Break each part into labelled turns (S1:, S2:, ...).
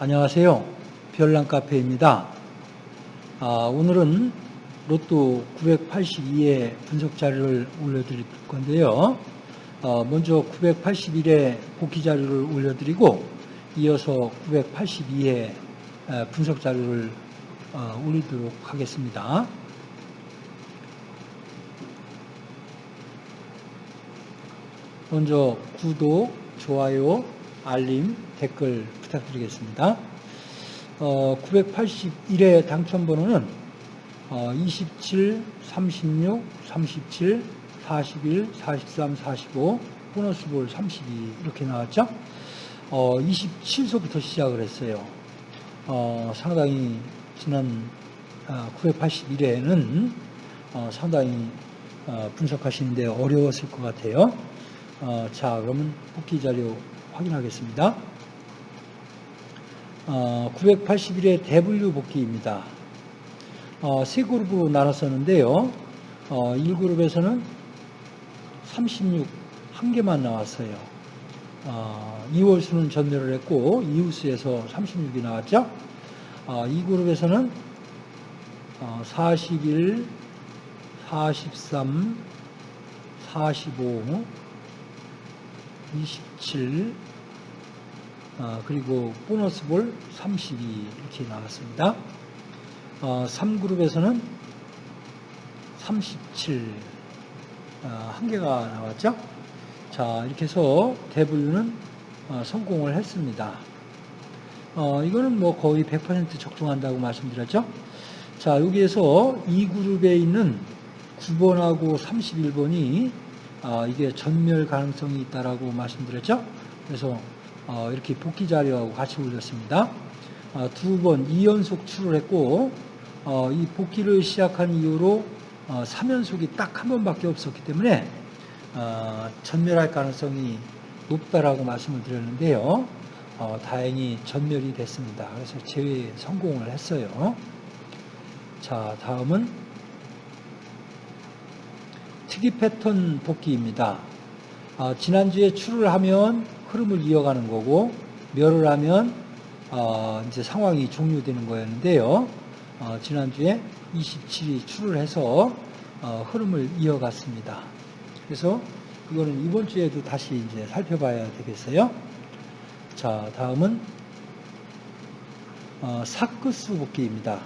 S1: 안녕하세요. 별난 카페입니다. 아, 오늘은 로또 982의 분석 자료를 올려드릴 건데요. 어, 먼저 981의 복귀 자료를 올려드리고 이어서 982의 분석 자료를 어, 올리도록 하겠습니다. 먼저 구독, 좋아요, 알림, 댓글 부탁드리겠습니다. 어, 981의 당첨번호는 어, 27, 36, 37, 41, 43, 45, 보너스 볼 32 이렇게 나왔죠. 어, 27소부터 시작을 했어요. 어, 상당히 지난 어, 981회는 어, 상당히 어, 분석하시는데 어려웠을 것 같아요. 어, 자, 그러면 복귀 자료 확인하겠습니다. 어, 981의 대분류 복귀입니다. 어, 세 그룹으로 나눴었는데요. 어, 1그룹에서는 36, 한 개만 나왔어요. 어, 2월 수는 전멸을 했고 이웃수에서 36이 나왔죠. 어, 2그룹에서는 어, 41, 43, 45, 27, 어, 그리고 보너스 볼 32 이렇게 나왔습니다. 어, 3그룹에서는 37, 어, 한 개가 나왔죠. 자, 이렇게 해서 대분류는 어, 성공을 했습니다. 어, 이거는 뭐 거의 100% 적중한다고 말씀드렸죠. 자, 여기에서 2그룹에 있는 9번하고 31번이 어, 이게 전멸 가능성이 있다라고 말씀드렸죠. 그래서 어, 이렇게 복귀 자료하고 같이 올렸습니다. 어, 두번 2연속 출을 했고 이 복귀를 시작한 이후로 3연속이 딱 한 번밖에 없었기 때문에 전멸할 가능성이 높다라고 말씀을 드렸는데요. 다행히 전멸이 됐습니다. 그래서 제외 성공을 했어요. 자, 다음은 특이 패턴 복귀입니다. 어, 지난주에 출을 하면 흐름을 이어가는 거고 멸을 하면 어, 이제 상황이 종료되는 거였는데요. 어, 지난주에 27이 출을 해서 어, 흐름을 이어갔습니다. 그래서 이거는 이번 주에도 다시 이제 살펴봐야 되겠어요. 자, 다음은 어, 사크수 복귀입니다.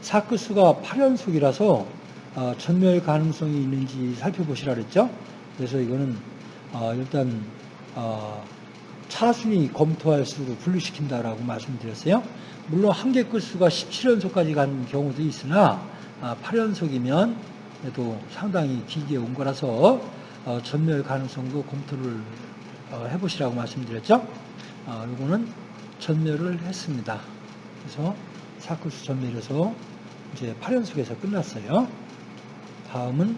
S1: 사크수가 8연속이라서 어, 전멸 가능성이 있는지 살펴보시라 그랬죠. 그래서 이거는 어, 일단 어, 차순위 검토할 수로 분류시킨다라고 말씀드렸어요. 물론 한개 끌수가 17연속까지 간 경우도 있으나 8연속이면 그래도 상당히 길게 온 거라서 전멸 가능성도 검토를 해보시라고 말씀드렸죠. 이거는 전멸을 했습니다. 그래서 사크수 전멸에서 이제 8연속에서 끝났어요. 다음은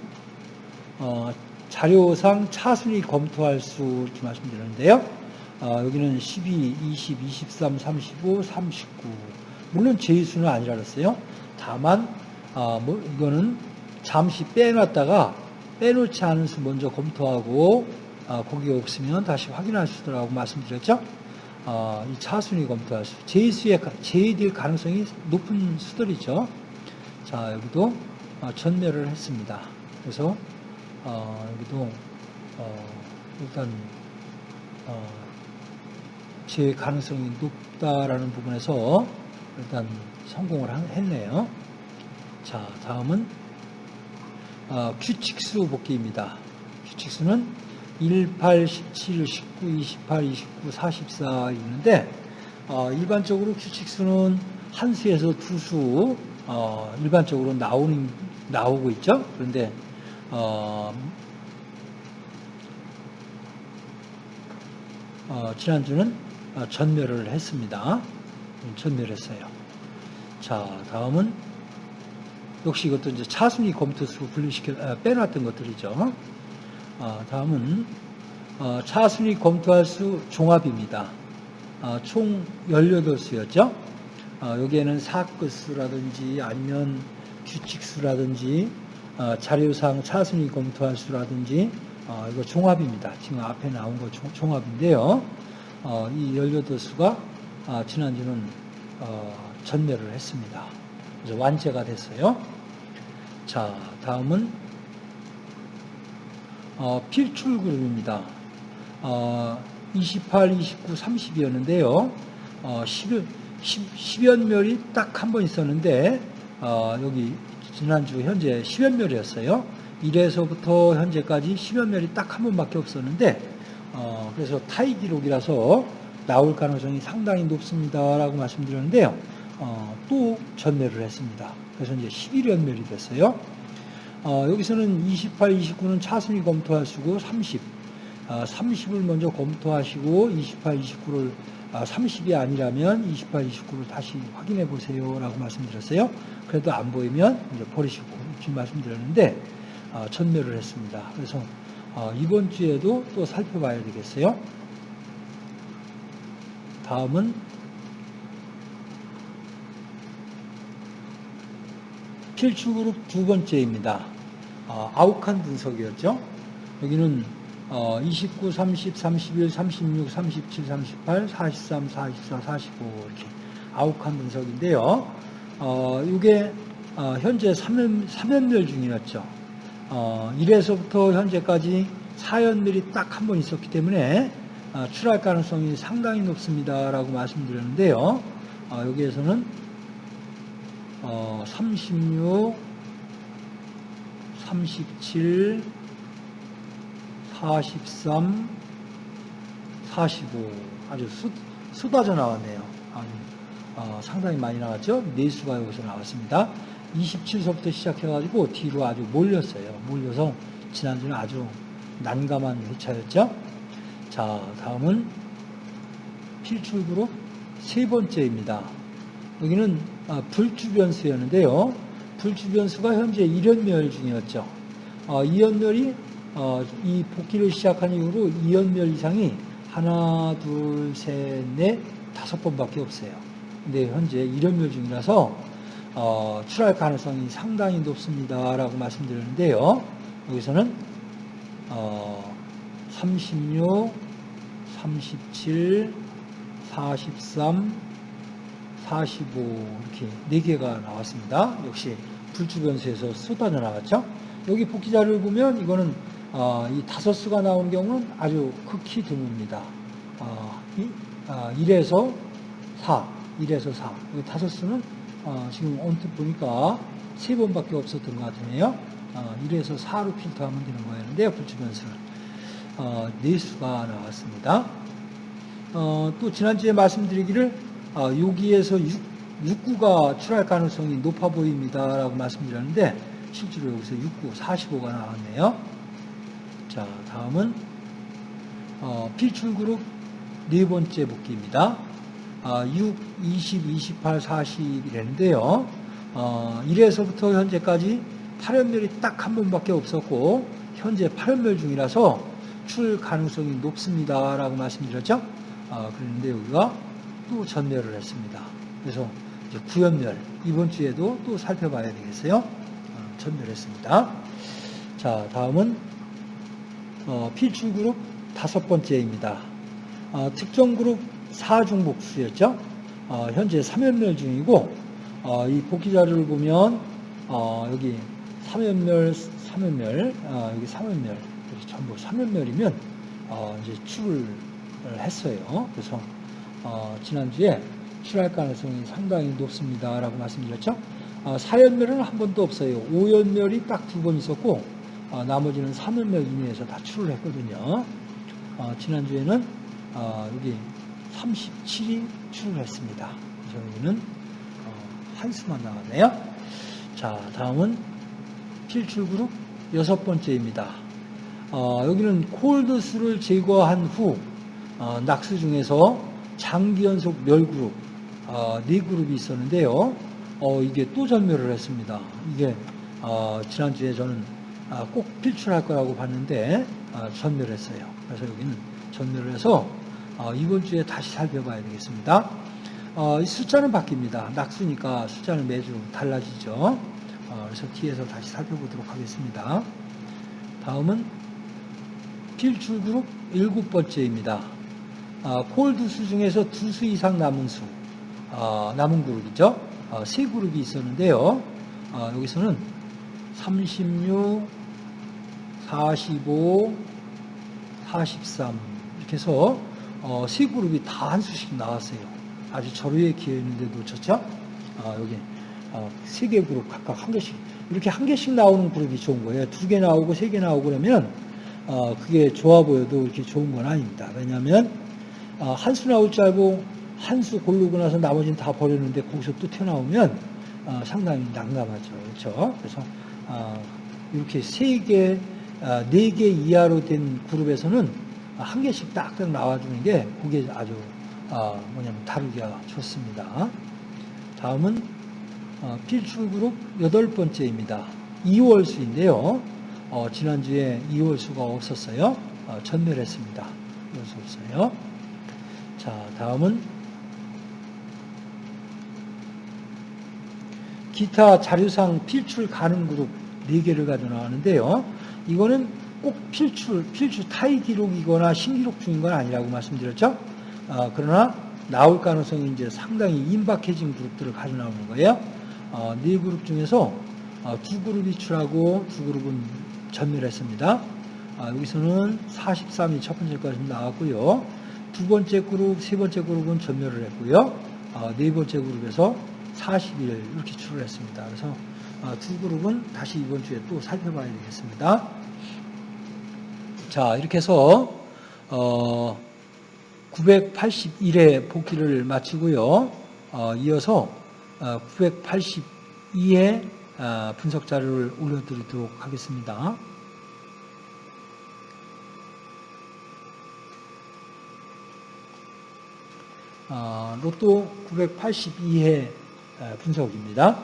S1: 어, 자료상 차순위 검토할 수 이렇게 말씀드렸는데요. 어, 여기는 12, 20, 23, 35, 39 물론 제수는 아니라 그랬어요. 다만 어, 뭐 이거는 잠시 빼놨다가 빼놓지 않은 수 먼저 검토하고 어, 거기가 없으면 다시 확인할 수 있다고 말씀드렸죠. 어, 이 차순위 검토할 수, 제수에 제외될 가능성이 높은 수들이죠. 자 여기도 어, 전멸을 했습니다. 그래서 어, 여기도 어, 일단 어, 제 가능성이 높다라는 부분에서 일단 성공을 했네요. 자 다음은 어, 규칙수 복귀입니다. 규칙수는 1, 8, 17, 19, 28, 29, 44 있는데 어, 일반적으로 규칙수는 한 수에서 두수 일반적으로 나오는 나오고 있죠. 그런데 어, 어, 지난주는 어, 전멸을 했습니다. 전멸했어요. 자, 다음은 역시 이것도 이제 차순위 검토수 분류시켜 아, 빼놨던 것들이죠. 아, 다음은 어, 차순위 검토할 수 종합입니다. 아, 총 18수였죠. 아, 여기에는 사끝수라든지 아니면 규칙수라든지 어, 자료상 차순위 검토할 수라든지 어, 이거 종합입니다. 지금 앞에 나온 거 종 합인데요. 어, 이 18수가 아, 지난주는 어, 전멸을 했습니다. 그래서 완제가 됐어요. 자, 다음은 어, 필출 그룹입니다. 어, 28, 29, 30이었는데요. 어, 10, 10, 연멸이 딱 한 번 있었는데 어, 여기 지난주 현재 10연멸이었어요. 1에서부터 현재까지 10연멸이 딱 한 번밖에 없었는데 어, 그래서 타이 기록이라서 나올 가능성이 상당히 높습니다라고 말씀드렸는데요. 어, 또 전멸을 했습니다. 그래서 이제 11연멸이 됐어요. 어, 여기서는 28, 29는 차순위 검토하시고 30, 아, 30을 먼저 검토하시고 28, 29를 아, 30이 아니라면 28, 29를 다시 확인해 보세요 라고 말씀드렸어요. 그래도 안 보이면 이제 버리시고 지금 말씀드렸는데 아, 전멸을 했습니다. 그래서 아, 이번 주에도 또 살펴봐야 되겠어요. 다음은 필출 그룹 두 번째입니다. 어, 아욱한 분석이었죠. 여기는 어, 29, 30, 31, 36, 37, 38, 43, 44, 45 이렇게 아욱한 분석인데요. 어, 이게 어, 현재 3연, 3연멸 중이었죠. 어, 1에서부터 현재까지 4연멸이 딱 한 번 있었기 때문에 어, 출할 가능성이 상당히 높습니다라고 말씀드렸는데요. 어, 여기에서는 어, 36, 37, 43, 45 아주 수, 쏟아져 나왔네요. 아주, 어, 상당히 많이 나왔죠. 네수가 여기서 나왔습니다. 27서부터 시작해가지고 뒤로 아주 몰렸어요. 몰려서 지난주는 아주 난감한 회차였죠. 자, 다음은 필출그룹 세 번째입니다. 여기는 아, 불주변수였는데요. 불주변수가 현재 1연멸 중이었죠. 어, 2연멸이 어, 이 복귀를 시작한 이후로 2연멸 이상이 하나, 둘, 셋, 넷, 다섯 번밖에 없어요. 근데 현재 1연멸 중이라서 어, 출할 가능성이 상당히 높습니다라고 말씀드렸는데요. 여기서는 어, 36, 37, 43, 45 이렇게 네 개가 나왔습니다. 역시 불주변수에서 쏟아져 나왔죠. 여기 복귀 자료를 보면 이거는 어, 이 다섯 수가 나오는 경우는 아주 극히 드뭅니다. 어, 이, 아, 1에서 4, 1에서 4. 여기 다섯 수는 어, 지금 언뜻 보니까 세 번밖에 없었던 것 같으네요. 어, 1에서 4로 필터하면 되는 거였는데요. 불주변수는 어, 네 수가 나왔습니다. 어, 또 지난주에 말씀드리기를 어, 여기에서 6, 6구가 출할 가능성이 높아 보입니다라고 말씀드렸는데 실제로 여기서 6구 45가 나왔네요. 자, 다음은 어, 필출 그룹 네 번째 복귀입니다. 아, 6, 20, 28, 40이랬는데요. 어, 1에서부터 현재까지 8연멸이 딱 한 번밖에 없었고 현재 8연멸 중이라서 출 가능성이 높습니다 라고 말씀드렸죠. 아, 그런데 여기가 또 전멸을 했습니다. 그래서 이제 9연멸 이번 주에도 또 살펴봐야 되겠어요. 어, 전멸했습니다. 자, 다음은 어, 필출 그룹 다섯 번째입니다. 어, 특정 그룹 4중 복수였죠. 어, 현재 3연멸 중이고 어, 이 복귀 자료를 보면 어, 여기 3연멸, 3연멸, 어, 여기 3연멸, 여기 전부 3연멸이면 어, 이제 출을 했어요. 그래서 어, 지난주에 출할 가능성이 상당히 높습니다라고 말씀드렸죠. 어, 4연멸은 한 번도 없어요. 5연멸이 딱 두 번 있었고 어, 나머지는 3연멸 이내에서 다 출을 했거든요. 어, 지난주에는 어, 여기 37이 출을 했습니다. 그래서 여기는 어, 한 수만 나왔네요. 자, 다음은 필출 그룹 여섯 번째입니다. 어, 여기는 콜드수를 제거한 후 어, 낙수 중에서 장기 연속 멸그룹 네 그룹이 있었는데요. 이게 또 전멸을 했습니다. 이게 지난주에 저는 아, 꼭 필출할 거라고 봤는데 아, 전멸했어요. 그래서 여기는 전멸을 해서 아, 이번 주에 다시 살펴봐야 되겠습니다. 이 숫자는 바뀝니다. 낙수니까 숫자는 매주 달라지죠. 그래서 뒤에서 다시 살펴보도록 하겠습니다. 다음은 필출 그룹 일곱 번째입니다. 아, 콜드 수 중에서 두 수 이상 남은 수, 아, 남은 그룹이죠. 아, 세 그룹이 있었는데요. 아, 여기서는 36, 45, 43 이렇게 해서 어, 세 그룹이 다 한 수씩 나왔어요. 아주 절호의 기회였는데 놓쳤죠? 아, 여기 어, 세개 그룹 각각 한 개씩 이렇게 한 개씩 나오는 그룹이 좋은 거예요. 두 개 나오고 세 개 나오고 그러면 어, 그게 좋아 보여도 이렇게 좋은 건 아닙니다. 왜냐하면 어, 한 수 나올 줄 알고 한 수 고르고 나서 나머지는 다 버렸는데 거기서 또 튀어나오면 어, 상당히 난감하죠. 그렇죠? 그래서 어, 이렇게 세 개, 어, 네개 이하로 된 그룹에서는 한 개씩 딱딱 나와주는 게 그게 아주 어, 뭐냐면 다루기가 좋습니다. 다음은 어, 필출 그룹 여덟 번째입니다. 2월 수인데요. 어, 지난주에 2월 수가 없었어요. 어, 전멸했습니다. 2월 수 없어요. 자, 다음은 기타 자료상 필출 가능 그룹 4개를 가져 나왔는데요. 이거는 꼭 필출, 필출 타이 기록이거나 신기록 중인 건 아니라고 말씀드렸죠. 어, 그러나 나올 가능성이 이제 상당히 임박해진 그룹들을 가져 나오는 거예요. 어, 네 그룹 중에서 어, 두 그룹이 출하고 두 그룹은 전멸했습니다. 아, 여기서는 43이 첫 번째 까지 나왔고요. 두 번째 그룹, 세 번째 그룹은 전멸을 했고요. 아, 네 번째 그룹에서 41 이렇게 출을 했습니다. 그래서 아, 두 그룹은 다시 이번 주에 또 살펴봐야 되겠습니다. 자, 이렇게 해서 어, 981회 복귀를 마치고요. 어, 이어서 어, 982회 어, 분석 자료를 올려드리도록 하겠습니다. 어, 로또 982회 분석입니다.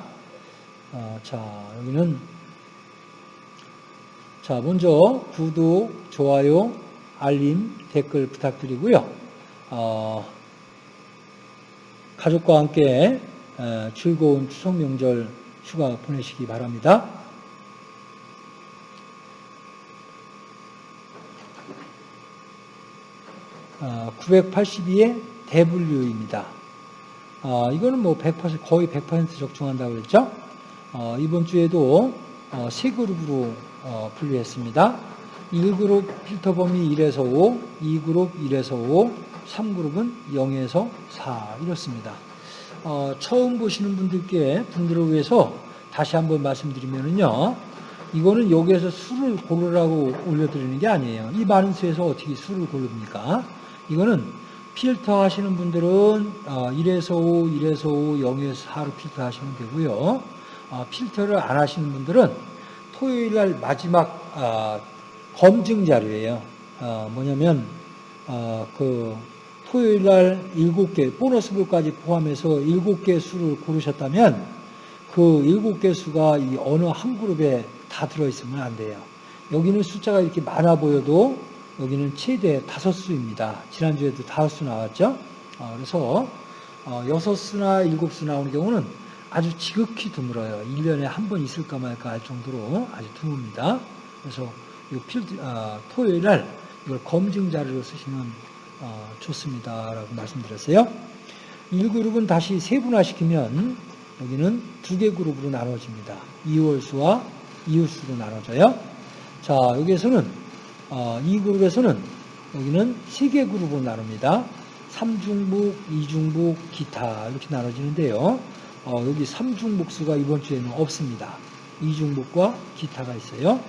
S1: 어, 자, 여기는 자, 먼저 구독, 좋아요, 알림, 댓글 부탁드리고요. 어, 가족과 함께 어, 즐거운 추석 명절 휴가 보내시기 바랍니다. 어, 982의 대분류입니다. 어, 이거는 뭐 100% 거의 100% 적중한다고 그랬죠? 어, 이번 주에도 어, 세 그룹으로 어, 분류했습니다. 1그룹 필터 범위 1에서 5, 2그룹 1에서 5, 3그룹은 0에서 4 이렇습니다. 어, 처음 보시는 분들께 분들을 위해서 다시 한번 말씀드리면요. 이거는 여기에서 수를 고르라고 올려드리는 게 아니에요. 이 많은 수에서 어떻게 수를 고릅니까? 이거는 필터 하시는 분들은 1에서 5, 1에서 5, 0에서 4로 필터 하시면 되고요. 어, 필터를 안 하시는 분들은 토요일 날 마지막 어, 검증 자료예요. 어, 뭐냐면 그 토요일 날 7개 보너스볼까지 포함해서 7개 수를 고르셨다면 그 7개 수가 이 어느 한 그룹에 다 들어있으면 안 돼요. 여기는 숫자가 이렇게 많아 보여도 여기는 최대 다섯 수입니다. 지난주에도 다섯 수 나왔죠. 어, 그래서 어, 여섯 수나 일곱 수 나오는 경우는 아주 지극히 드물어요. 1년에 한 번 있을까 말까 할 정도로 아주 드뭅니다. 그래서 이 필드, 어, 토요일 날 이걸 검증 자료로 쓰시면 어, 좋습니다 라고 말씀드렸어요. 1그룹은 다시 세분화시키면 여기는 두 개 그룹으로 나눠집니다. 2월수와 이웃수로 나눠져요. 자, 여기에서는 어, 이 그룹에서는 여기는 세 개 그룹으로 나눕니다. 3중복, 2중복, 기타 이렇게 나눠지는데요. 어, 여기 3중복 수가 이번 주에는 없습니다. 2중복과 기타가 있어요.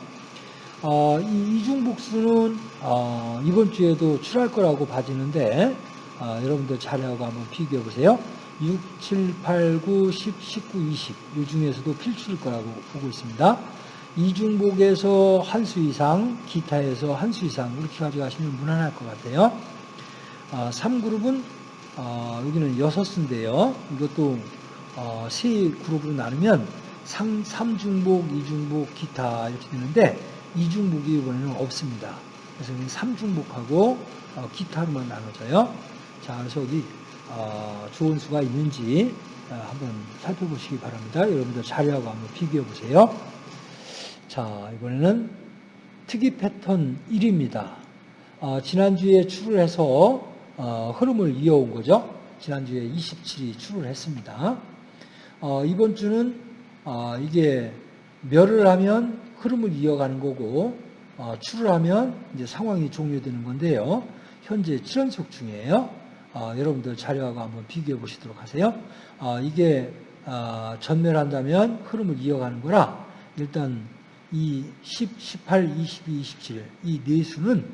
S1: 어, 이 2중복 수는 어, 이번 주에도 출할 거라고 봐지는데 어, 여러분들 자료하고 한번 비교해 보세요. 6, 7, 8, 9, 10, 19, 20. 이 중에서도 필출일 거라고 보고 있습니다. 이중복에서 한 수 이상, 기타에서 한 수 이상 이렇게 가져가시면 무난할 것 같아요. 아, 3그룹은 아, 여기는 6수인데요. 이것도 어, 세 그룹으로 나누면 3, 3중복, 2중복, 기타 이렇게 되는데 2중복이 이번에는 없습니다. 그래서 3중복하고 어, 기타로만 나눠져요. 자, 그래서 여기 어, 좋은 수가 있는지 어, 한번 살펴보시기 바랍니다. 여러분들 자료하고 한번 비교해 보세요. 자, 이번에는 특이 패턴 1입니다. 어, 지난주에 출을 해서 어, 어, 흐름을 이어온 거죠. 지난주에 27이 출을 했습니다. 어, 이번 주는 어, 이게 멸을 하면 흐름을 이어가는 거고 어, 출을 하면 이제 상황이 종료되는 건데요. 현재 7연속 중이에요. 어, 여러분들 자료하고 한번 비교해 보시도록 하세요. 어, 이게 어, 전멸한다면 흐름을 이어가는 거라 일단 이 10, 18, 22, 27 이 네 수는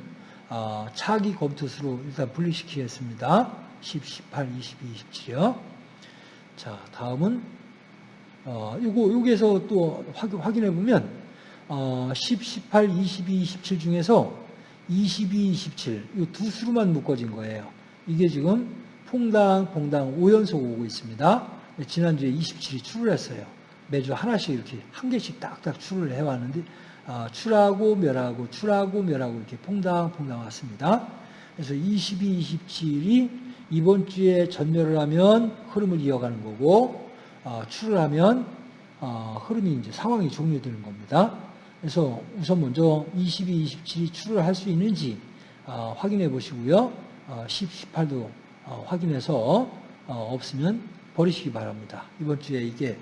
S1: 어, 차기 검토수로 일단 분리시키겠습니다. 10, 18, 22, 27이요. 자, 다음은 어, 요거 여기에서 또 확인, 해 보면 어, 10, 18, 22, 27 중에서 22, 27 이 두 수로만 묶어진 거예요. 이게 지금 퐁당, 퐁당 5연속 오고 있습니다. 지난주에 27이 출을 했어요. 매주 하나씩 이렇게 한 개씩 딱딱 출을 해왔는데 어, 출하고 멸하고 출하고 멸하고 이렇게 퐁당퐁당 왔습니다. 그래서 22, 27이 이번 주에 전멸을 하면 흐름을 이어가는 거고 어, 출을 하면 어, 흐름이 이제 상황이 종료되는 겁니다. 그래서 우선 먼저 22, 27이 출을 할 수 있는지 어, 확인해 보시고요. 10, 18도 확인해서 없으면 버리시기 바랍니다. 이번 주에 이게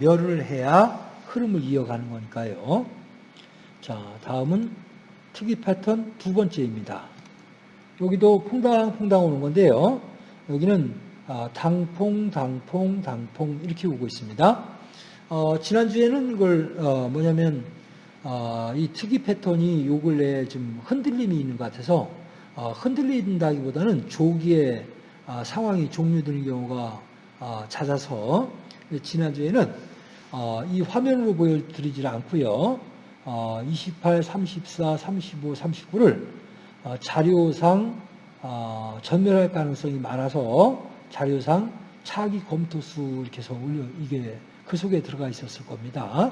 S1: 멸을 해야 흐름을 이어가는 거니까요. 자, 다음은 특이 패턴 두 번째입니다. 여기도 퐁당퐁당 오는 건데요. 여기는 당퐁, 당퐁, 당퐁 이렇게 오고 있습니다. 어, 지난주에는 이걸 어, 뭐냐면 어, 이 특이 패턴이 요 근래에 좀 흔들림이 있는 것 같아서 어, 흔들린다기보다는 조기에 아, 상황이 종료되는 경우가 아, 잦아서 지난주에는 어, 이 화면으로 보여드리지 않고요. 28, 34, 35, 39를 자료상 어, 전멸할 가능성이 많아서 자료상 차기 검토수 이렇게 해서 올려 이게 그 속에 들어가 있었을 겁니다.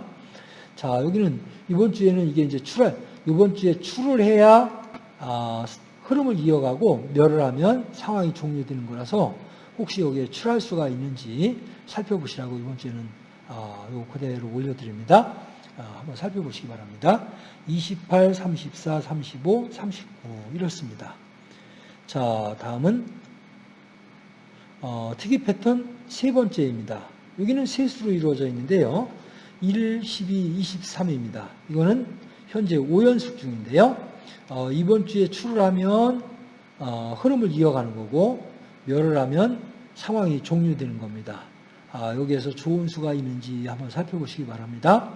S1: 자 여기는 이번 주에는 이게 이제 출할 이번 주에 출을 해야 아, 흐름을 이어가고 멸을 하면 상황이 종료되는 거라서 혹시 여기에 출할 수가 있는지 살펴보시라고 이번 주에는 아, 요 그대로 올려드립니다. 아, 한번 살펴보시기 바랍니다. 28, 34, 35, 39 이렇습니다. 자, 다음은 어, 특이 패턴 세 번째입니다. 여기는 세 수로 이루어져 있는데요. 1, 12, 23입니다. 이거는 현재 5연속 중인데요. 어, 이번 주에 출을 하면 어, 흐름을 이어가는 거고 멸을 하면 상황이 종료되는 겁니다. 아, 여기에서 좋은 수가 있는지 한번 살펴보시기 바랍니다.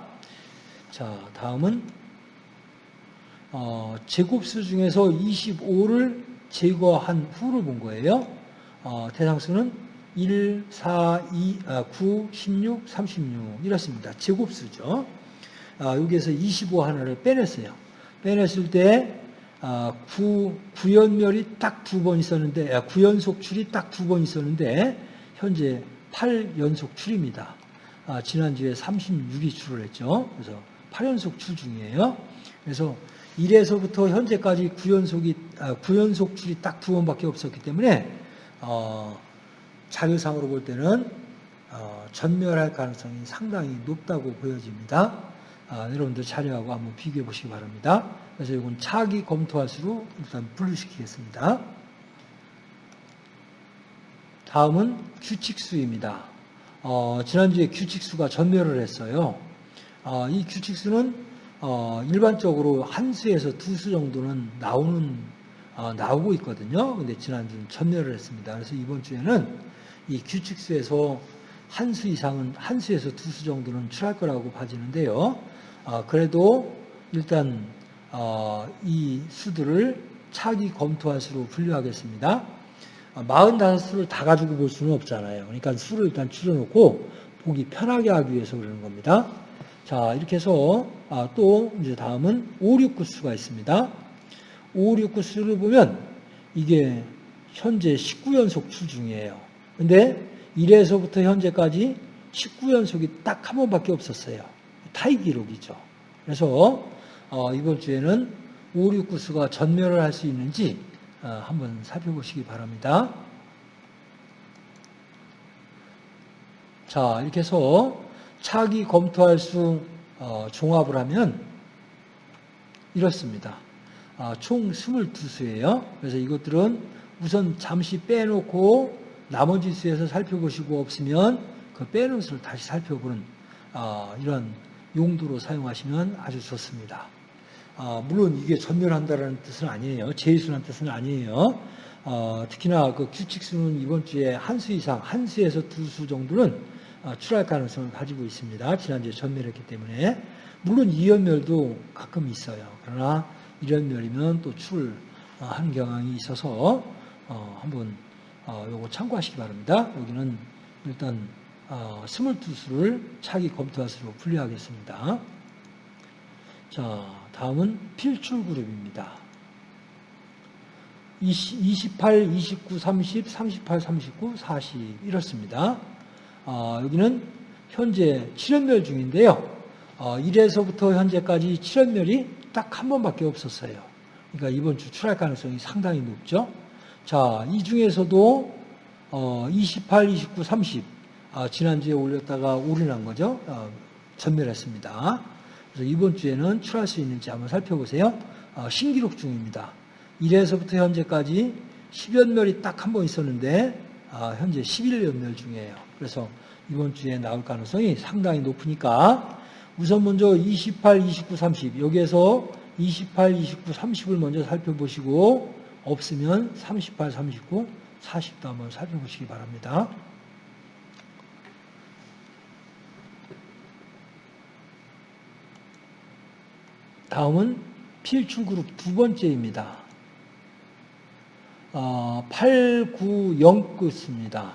S1: 자, 다음은 어, 제곱수 중에서 25를 제거한 후를 본 거예요. 어, 대상수는 1, 4, 2, 아, 9, 16, 36 이렇습니다. 제곱수죠. 아, 여기에서 25 하나를 빼냈어요. 빼냈을 때 아, 9, 9연멸이 딱 두 번 있었는데 아, 9연속 출이 딱 두 번 있었는데 현재 8연속 출입니다. 아, 지난주에 36이 출을 했죠. 그래서 8연속 출 중이에요. 그래서 1에서부터 현재까지 9연속이, 아, 9연속 출이 딱 두 번밖에 없었기 때문에, 어, 자료상으로 볼 때는, 어, 전멸할 가능성이 상당히 높다고 보여집니다. 아, 여러분들 자료하고 한번 비교해 보시기 바랍니다. 그래서 이건 차기 검토할 수로 일단 분류시키겠습니다. 다음은 규칙수입니다. 어, 지난주에 규칙수가 전멸을 했어요. 어, 이 규칙수는 어, 일반적으로 한 수에서 두 수 정도는 나오는 어, 나오고 있거든요. 근데 지난주는 전멸을 했습니다. 그래서 이번 주에는 이 규칙수에서 한 수 이상은 한 수에서 두 수 정도는 출할 거라고 봐지는데요. 어, 그래도 일단 어, 이 수들을 차기 검토할 수로 분류하겠습니다. 45수를 어, 다 가지고 볼 수는 없잖아요. 그러니까 수를 일단 줄여놓고 보기 편하게 하기 위해서 그러는 겁니다. 자, 이렇게 해서 아, 또 이제 다음은 5, 6, 9수가 있습니다. 5, 6, 9수를 보면 이게 현재 19연속 출 중이에요. 근데 1에서부터 현재까지 19연속이 딱 한 번밖에 없었어요. 타이 기록이죠. 그래서 어, 이번 주에는 5, 6, 9수가 전멸을 할 수 있는지 어, 한번 살펴보시기 바랍니다. 자, 이렇게 해서 차기 검토할 수 어, 종합을 하면 이렇습니다. 아, 총 22수예요. 그래서 이것들은 우선 잠시 빼놓고 나머지 수에서 살펴보시고 없으면 그 빼놓은 수를 다시 살펴보는 어, 이런 용도로 사용하시면 아주 좋습니다. 어, 물론 이게 전멸한다는 뜻은 아니에요. 제수라는 뜻은 아니에요. 어, 특히나 그 규칙수는 이번 주에 한 수 이상, 한 수에서 두 수 정도는 어, 출할 가능성을 가지고 있습니다. 지난주에 전멸했기 때문에. 물론 이연멸도 가끔 있어요. 그러나 이연멸이면 또 출하는 경향이 있어서 어, 한번 어, 요거 참고하시기 바랍니다. 여기는 일단 어, 22수를 차기 검토할 수로 분류하겠습니다. 자, 다음은 필출 그룹입니다. 28, 29, 30, 38, 39, 40 이렇습니다. 어, 여기는 현재 7연멸 중인데요. 어, 1에서부터 현재까지 7연멸이 딱 한 번밖에 없었어요. 그러니까 이번 주 출할 가능성이 상당히 높죠. 자, 이 중에서도 어, 28, 29, 30 아, 지난주에 올렸다가 올인한 거죠. 어, 전멸했습니다. 그래서 이번 주에는 출할 수 있는지 한번 살펴보세요. 어, 신기록 중입니다. 1에서부터 현재까지 10연멸이 딱 한 번 있었는데 아, 현재 11연멸 중이에요. 그래서 이번 주에 나올 가능성이 상당히 높으니까 우선 먼저 28, 29, 30 여기에서 28, 29, 30을 먼저 살펴보시고 없으면 38, 39, 40도 한번 살펴보시기 바랍니다. 다음은 필출 그룹 두 번째입니다. 어, 8, 9, 0끝입니다.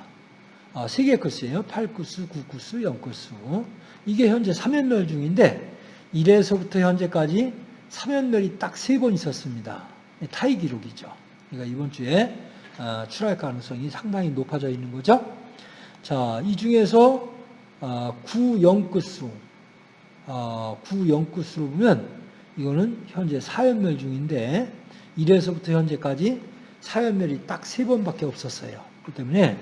S1: 어, 세개 끝이에요. 8끝수, 9끝수, 0끝수. 이게 현재 3연멸 중인데 1에서부터 현재까지 3연멸이 딱세번 있었습니다. 타이 기록이죠. 그러니까 이번 주에 어, 출할 가능성이 상당히 높아져 있는 거죠. 자, 이 중에서 9, 0끝수, 9, 0끝수로 보면 이거는 현재 4연멸 중인데 1에서부터 현재까지 4연멸이 딱 세 번밖에 없었어요. 그렇기 때문에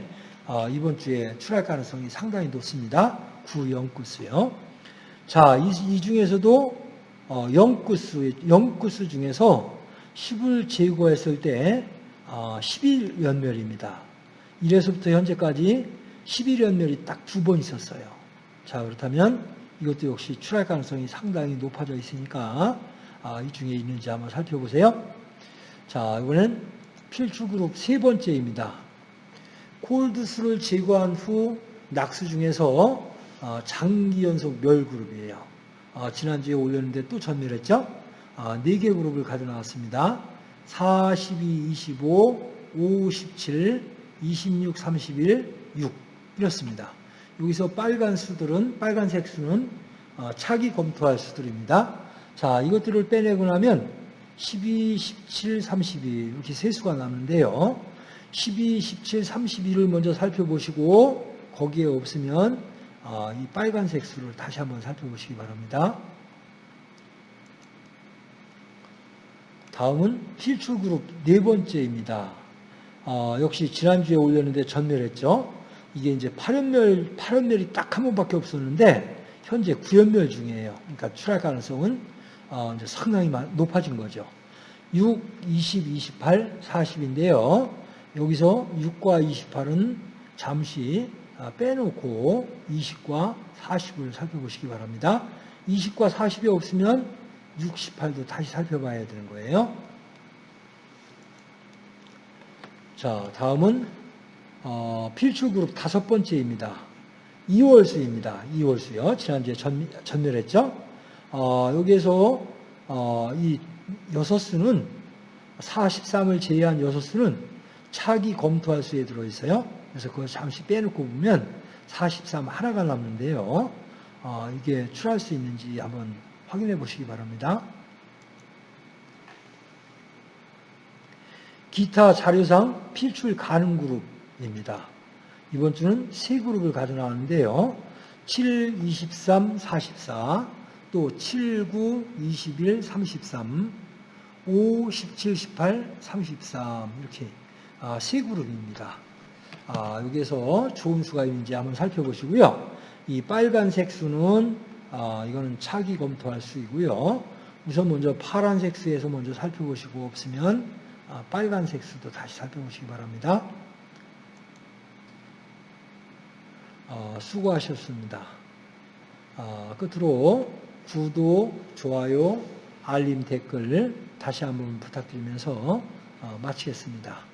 S1: 어, 이번 주에 출할 가능성이 상당히 높습니다. 9, 0구수요. 자, 이, 이 중에서도 어, 0구수, 0구수 중에서 10을 제거했을 때 어, 11연멸입니다. 1에서부터 현재까지 11연멸이 딱 두 번 있었어요. 자, 그렇다면 이것도 역시 출할 가능성이 상당히 높아져 있으니까 아, 이 중에 있는지 한번 살펴보세요. 자, 이번엔 필출 그룹 세 번째입니다. 콜드수를 제거한 후 낙수 중에서 어, 장기 연속 멸 그룹이에요. 어, 지난주에 올렸는데 또 전멸했죠? 어, 4개 그룹을 가져나왔습니다. 42, 25, 5, 17, 26, 31, 6 이렇습니다. 여기서 빨간 수들은 빨간색 수는 어, 차기 검토할 수들입니다. 자, 이것들을 빼내고 나면 12, 17, 32 이렇게 세 수가 남는데요. 12, 17, 32를 먼저 살펴보시고 거기에 없으면 어, 이 빨간색 수를 다시 한번 살펴보시기 바랍니다. 다음은 필출 그룹 네 번째입니다. 어, 역시 지난주에 올렸는데 전멸했죠. 이게 이제 8연멸, 8연멸이 딱 한 번밖에 없었는데 현재 9연멸 중이에요. 그러니까 출할 가능성은 어, 이제 상당히 높아진 거죠. 6, 20, 28, 40인데요. 여기서 6과 28은 잠시 아, 빼놓고 20과 40을 살펴보시기 바랍니다. 20과 40이 없으면 68도 다시 살펴봐야 되는 거예요. 자, 다음은 어, 필출 그룹 다섯 번째입니다. 2월수입니다. 2월수요. 지난주에 전, 전멸했죠. 어, 여기에서 어, 이 여섯 수는 43을 제외한 여섯 수는 차기 검토할 수에 들어있어요. 그래서 그걸 잠시 빼놓고 보면 43 하나가 남는데요. 어, 이게 출할 수 있는지 한번 확인해 보시기 바랍니다. 기타 자료상 필출 가능 그룹 입니다. 이번 주는 세 그룹을 가져 나왔는데요. 7, 23, 44, 또 7, 9, 21, 33, 5, 17, 18, 33 이렇게 아, 세 그룹입니다. 아, 여기에서 좋은 수가 있는지 한번 살펴보시고요. 이 빨간색 수는 아, 이거는 차기 검토할 수이고요. 우선 먼저 파란색 수에서 먼저 살펴보시고 없으면 아, 빨간색 수도 다시 살펴보시기 바랍니다. 어, 수고하셨습니다. 어, 끝으로 구독, 좋아요, 알림, 댓글 다시 한번 부탁드리면서 어, 마치겠습니다.